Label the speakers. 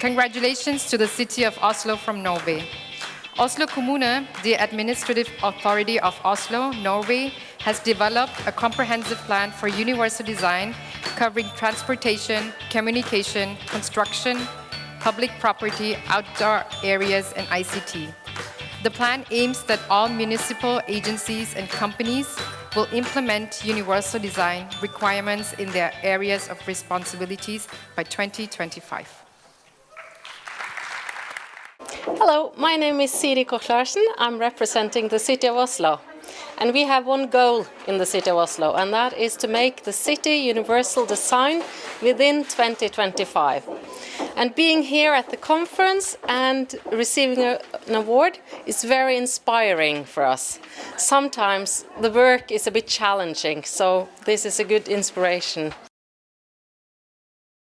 Speaker 1: Congratulations to the city of Oslo from Norway. Oslo Kommune, the administrative authority of Oslo, Norway, has developed a comprehensive plan for universal design covering transportation, communication, construction, public property, outdoor areas, and ICT. The plan aims that all municipal agencies and companies will implement universal design requirements in their areas of responsibilities by 2025.
Speaker 2: Hello, my name is Siri Koch. I'm representing the City of Oslo. And we have one goal in the City of Oslo, and that is to make the city universal design within 2025. And being here at the conference and receiving a, an award is very inspiring for us. Sometimes the work is a bit challenging, so this is a good inspiration